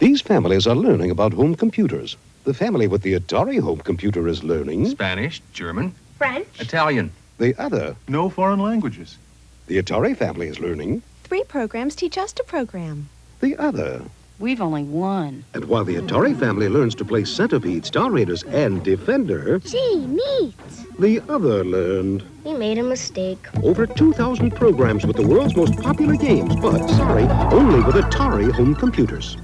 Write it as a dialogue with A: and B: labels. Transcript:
A: These families are learning about home computers. The family with the Atari home computer is learning.
B: Spanish, German,
C: French.
B: Italian.
A: The other,
D: No foreign languages.
A: the Atari family is learning.
E: Three programs teach us to program.
A: The other.
F: We've only one.
A: And while the Atari family learns to play Centipede, Star Raiders, and Defender,
C: Gee, neat.
A: the other learned
C: We made a mistake.
A: over 2,000 programs with the world's most popular games, but sorry, only with Atari home computers.